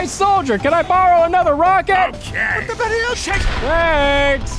Hey, soldier, can I borrow another rocket? Okay. Thanks.